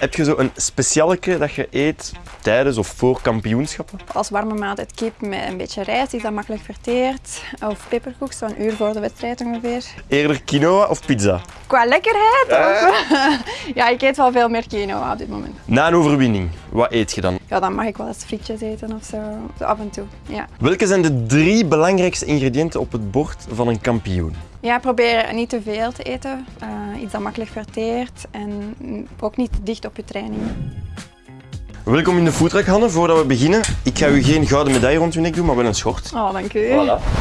Heb je zo een specialeke dat je eet tijdens of voor kampioenschappen? Als warme maaltijd kip met een beetje rijst, is dat makkelijk verteerd. Of peperkoek, zo'n uur voor de wedstrijd ongeveer. Eerder quinoa of pizza? Qua lekkerheid? of- ja, ik eet wel veel meer quinoa op dit moment. Na een overwinning, wat eet je dan? Ja, dan mag ik wel eens frietjes eten of zo. Zo af en toe, ja. Welke zijn de drie belangrijkste ingrediënten op het bord van een kampioen? Ja, probeer niet te veel te eten. Eh, iets dat makkelijk verteert en ook niet dicht op je training. Welkom in de foodtruck, Hanne. Voordat we beginnen, ik ga u geen gouden medaille rond uw nek doen, maar wel een schort. Oh, dank u.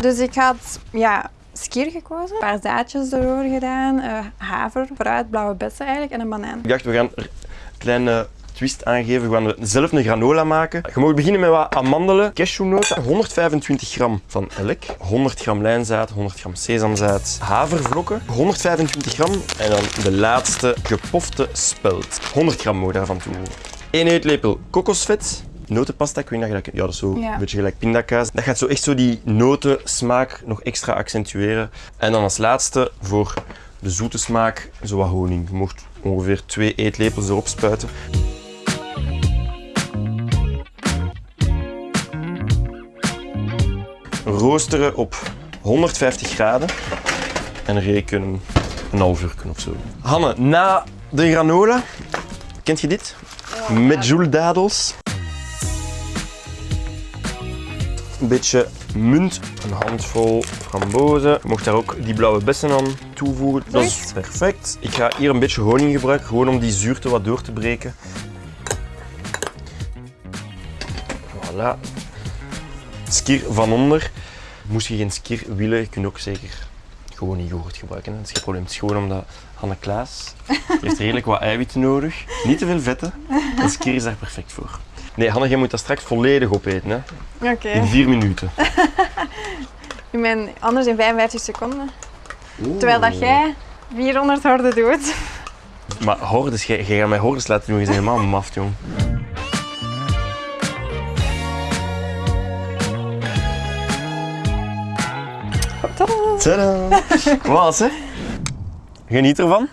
Dus ik had ja, skier gekozen, een paar zaadjes erdoor gedaan, eh, haver, fruit, blauwe bessen eigenlijk en een banaan. Ik dacht, we gaan er een kleine twist aangeven. We gaan zelf een granola maken. Je mag beginnen met wat amandelen, cashewnoten, 125 gram van elk, 100 gram lijnzaad, 100 gram sesamzaad, havervlokken, 125 gram en dan de laatste gepofte spelt. 100 gram moet daarvan toevoegen. 1 eetlepel kokosvet, notenpasta, ik weet niet of je dat. Ja, dat is zo Ja. een beetje gelijk pindakaas. Dat gaat zo echt zo die notensmaak nog extra accentueren. En dan als laatste voor de zoete smaak zo wat honing. Je mocht ongeveer 2 eetlepels erop spuiten. Roosteren op 150 graden en reken een half uur of zo. Hanne, na de granola, kent je dit? Met joeldadels. Een beetje munt, een handvol frambozen. Je mocht daar ook die blauwe bessen aan toevoegen. Dat is perfect. Ik ga hier een beetje honing gebruiken, gewoon om die zuurte wat door te breken. Voilà. Skier van onder. Moest je geen skier willen, je kunt ook zeker gewoon yoghurt gebruiken. hè. Dat is geen probleem. Het is gewoon omdat Hanne Klaas heeft redelijk wat eiwitten nodig. Niet te veel vetten. En skier is daar perfect voor. Nee, Hanne, jij moet dat straks volledig opeten. Hè? Oké. In vier minuten. Ik ben anders in 55 seconden. Terwijl dat jij 400 horden doet. Maar hordes, jij, jij gaat mij hordes laten doen. Je bent helemaal maf, jong. Tadaa. Wat, hè? Geniet ervan.